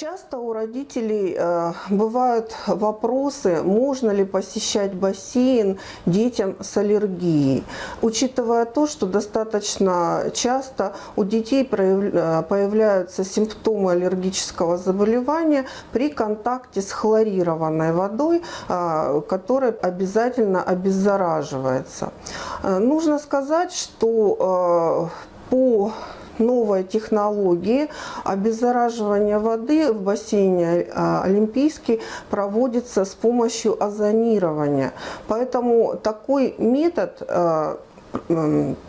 Часто у родителей э, бывают вопросы, можно ли посещать бассейн детям с аллергией, учитывая то, что достаточно часто у детей э, появляются симптомы аллергического заболевания при контакте с хлорированной водой, э, которая обязательно обеззараживается. Нужно сказать, что по новой технологии обеззараживания воды в бассейне а, Олимпийский проводится с помощью озонирования. Поэтому такой метод а,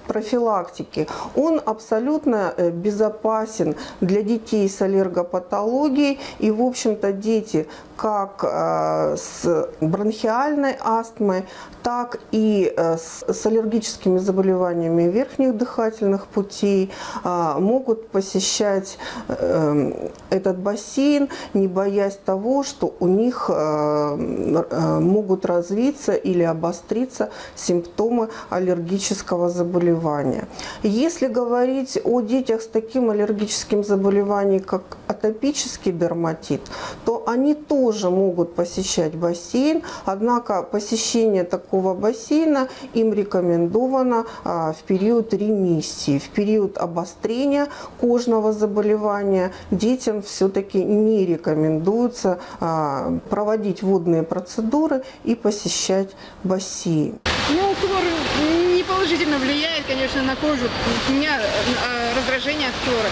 профилактики, он абсолютно э, безопасен для детей с аллергопатологией. И, в общем-то, дети как э, с бронхиальной астмой, так и э, с аллергическими заболеваниями верхних дыхательных путей могут посещать этот бассейн, не боясь того, что у них могут развиться или обостриться симптомы аллергического заболевания. Если говорить о детях с таким аллергическим заболеванием, как атопический дерматит, то они тоже могут посещать бассейн, однако посещение такого бассейна им рекомендовано а, в период ремиссии, в период обострения кожного заболевания детям все-таки не рекомендуется а, проводить водные процедуры и посещать бассейн. Положительно влияет, конечно, на кожу. У меня э, раздражение от хлора.